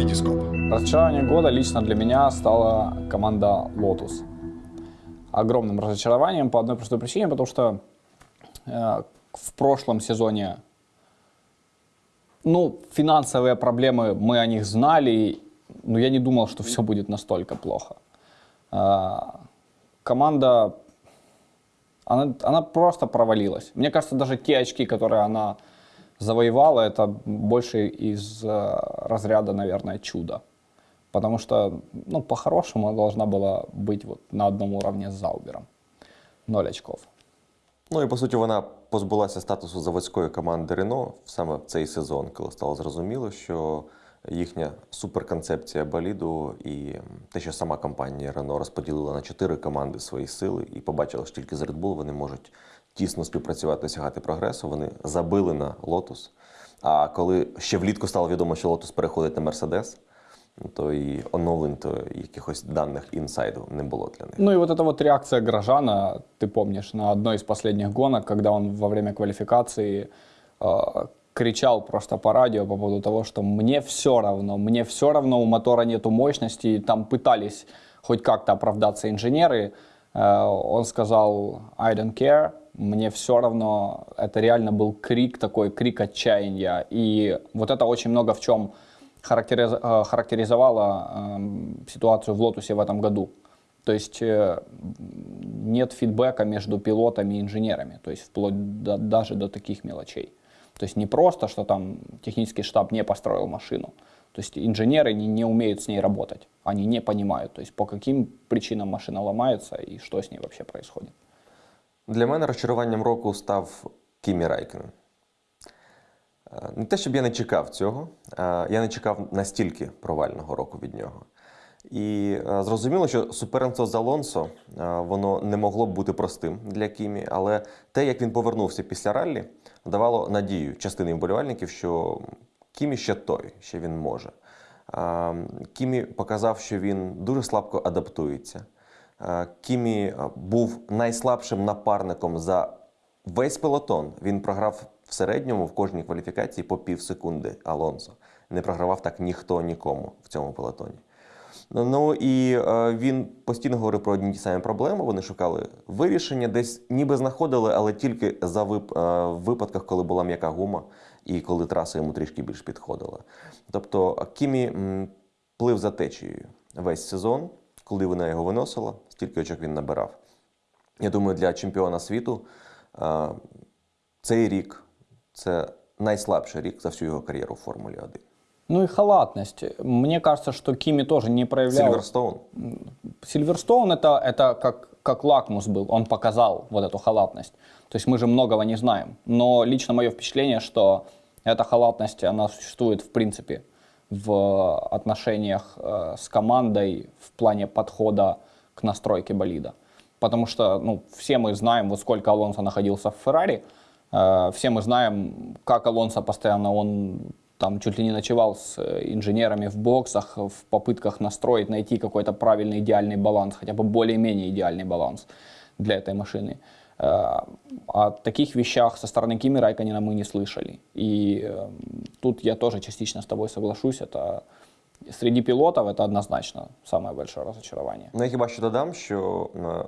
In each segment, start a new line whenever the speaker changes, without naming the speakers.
Витископ.
Разочарование года лично для меня стала команда Lotus. Огромным разочарованием по одной простой причине, потому что э, в прошлом сезоне, ну, финансовые проблемы, мы о них знали, но я не думал, что все будет настолько плохо. Э, команда, она, она просто провалилась. Мне кажется, даже те очки, которые она завоевала, это больше из э, разряда, наверное, чуда. Потому что, ну, по-хорошему, она должна была быть вот на одном уровне с Заубером. Ноль очков.
Ну і по суті, вона позбулася статусу заводської команди Рено саме в цей сезон, коли стало зрозуміло, що їхня суперконцепція боліду і те, що сама компанія Рено розподілила на чотири команди свої сили і побачила, що тільки з Red Bull вони можуть тісно співпрацювати, досягати прогресу. Вони забили на Lotus. А коли ще влітку стало відомо, що Lotus переходить на Mercedes, то і оновлень, то якихось даних інсайду не було для них.
Ну и вот эта вот реакция Грожана, ты помнишь, на одной из последних гонок, когда он во время квалификации э, кричал просто по радио по поводу того, что мне все равно, мне все равно, у мотора нету мощности, и там пытались хоть как-то оправдаться инженеры, Э, он сказал I don't care, мне все равно, это реально был крик такой, крик отчаяния, и вот это очень много в чем характериз, э, характеризовало э, ситуацию в Лотусе в этом году. То есть э, нет фидбэка между пилотами и инженерами, то есть вплоть до, даже до таких мелочей. То есть не просто, что там технический штаб не построил машину. То есть инженеры не, не умеют с ней работать, они не понимают, то есть по каким причинам машина ломается и что с ней вообще происходит.
Для мене розчаруванням року став Кімі Райкен. Е, Не те, щоб я не чекав цього, е, я не чекав настільки провального року від нього. І е, зрозуміло, що суперництво з Алонсо воно не могло б бути простим для Кімі, але те, як він повернувся після раллі, давало надію частини вболівальників, що Кімі ще той, що він може. Е, Кімі показав, що він дуже слабко адаптується. Е, Кімі е, був найслабшим напарником за весь пелотон. Він програв в середньому в кожній кваліфікації по пів секунди Алонсо. Не програвав так ніхто нікому в цьому пелотоні. Ну і е, він постійно говорив про одні ті самі проблеми. Вони шукали вирішення, десь ніби знаходили, але тільки за вип, випадках, коли була м'яка гума і коли траса йому трішки більш підходила. Тобто Кімі плив за течією весь сезон, коли вона його виносила, стільки очок він набирав. Я думаю, для чемпіона світу е, цей рік це найслабший рік за всю його кар'єру в Формулі 1.
Ну и халатность. Мне кажется, что Кими тоже не проявлял...
Сильверстоун.
Сильверстоун это, это как, как лакмус был, он показал вот эту халатность. То есть мы же многого не знаем. Но лично мое впечатление, что эта халатность, она существует в принципе в отношениях э, с командой в плане подхода к настройке болида. Потому что ну, все мы знаем, вот сколько Алонсо находился в Феррари, э, все мы знаем, как Алонсо постоянно, он там чуть ли не ночевал с э, инженерами в боксах в попытках настроить, найти какой-то правильный идеальный баланс, хотя бы более-менее идеальный баланс для этой машины. Э, О таких вещах со стороны Кими Райканина мы не слышали. И э, тут я тоже частично с тобой соглашусь. Это среди пилотов это однозначно самое большое разочарование.
Ну, я хіба що додам, що е,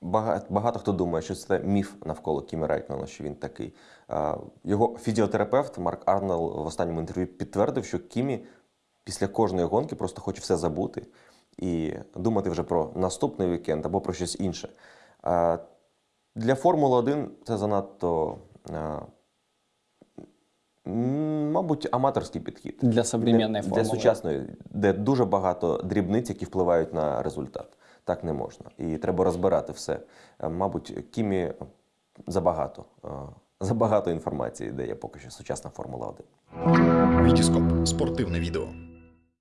багато, багато хто думає, що це міф навколо Кімі Райкмана, що він такий. Е, Його фізіотерапевт Марк Арнел в останньому інтерв'ю підтвердив, що Кімі після кожної гонки просто хоче все забути і думати вже про наступний вікенд або про щось інше. Для Формули 1 це занадто, е, мабуть, аматорський підхід.
Для современной
Для сучасної, де дуже багато дрібниць, які впливають на результат. Так не можна. І треба розбирати все. Е, Мабуть, Кімі забагато. е, Забагато інформації, де є поки що сучасна Формула 1.
Витископ. Спортивне відео.